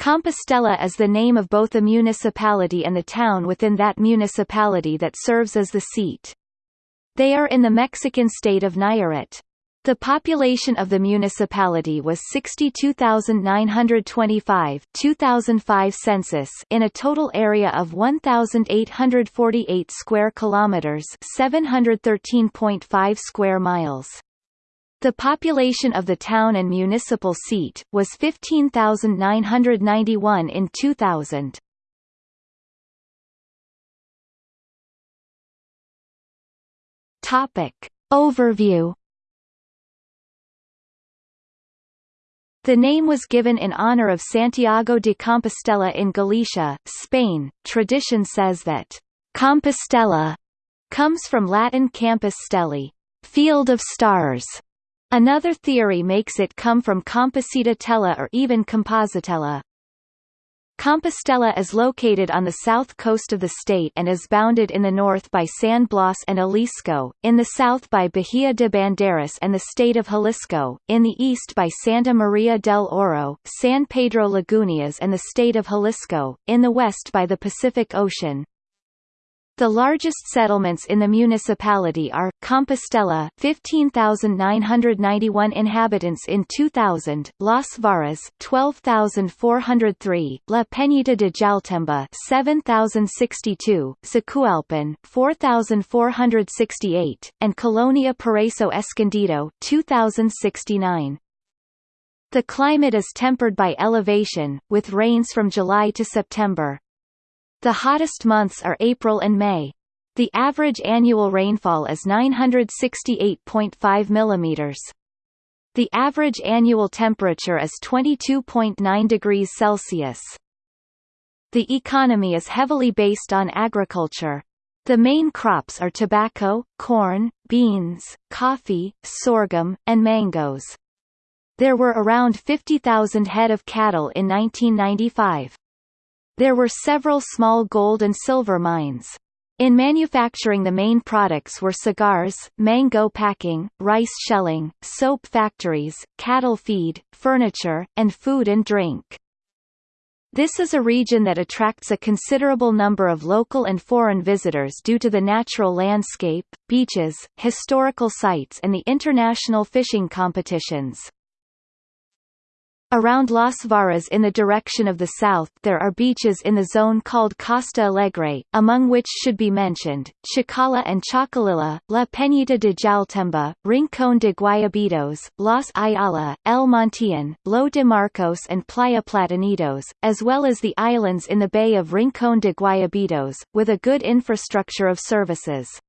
Compostela is the name of both the municipality and the town within that municipality that serves as the seat. They are in the Mexican state of Nayarit. The population of the municipality was 62,925 2005 census in a total area of 1,848 square kilometers 713.5 square miles. The population of the town and municipal seat was 15,991 in 2000. Topic. Overview The name was given in honor of Santiago de Compostela in Galicia, Spain. Tradition says that Compostela comes from Latin campus stellae, field of stars. Another theory makes it come from Composita or even Compositella. Compostela is located on the south coast of the state and is bounded in the north by San Blas and Jalisco, in the south by Bahia de Banderas and the state of Jalisco, in the east by Santa Maria del Oro, San Pedro Lagunas and the state of Jalisco, in the west by the Pacific Ocean. The largest settlements in the municipality are, Compostela 15,991 inhabitants in 2000, Las Varas 12,403, La Peñita de Jaltemba 7,062, Zacualpan 4,468, and Colonia Paraíso Escondido 2,069. The climate is tempered by elevation, with rains from July to September. The hottest months are April and May. The average annual rainfall is 968.5 mm. The average annual temperature is 22.9 degrees Celsius. The economy is heavily based on agriculture. The main crops are tobacco, corn, beans, coffee, sorghum, and mangoes. There were around 50,000 head of cattle in 1995. There were several small gold and silver mines. In manufacturing the main products were cigars, mango packing, rice shelling, soap factories, cattle feed, furniture, and food and drink. This is a region that attracts a considerable number of local and foreign visitors due to the natural landscape, beaches, historical sites and the international fishing competitions. Around Las Varas in the direction of the south there are beaches in the zone called Costa Alegre, among which should be mentioned, Chacala and Chacalilla, La Peñita de Jaltemba, Rincón de Guayabitos, Las Ayala, El Montillon, Lo de Marcos and Playa Platanitos, as well as the islands in the bay of Rincón de Guayabitos, with a good infrastructure of services.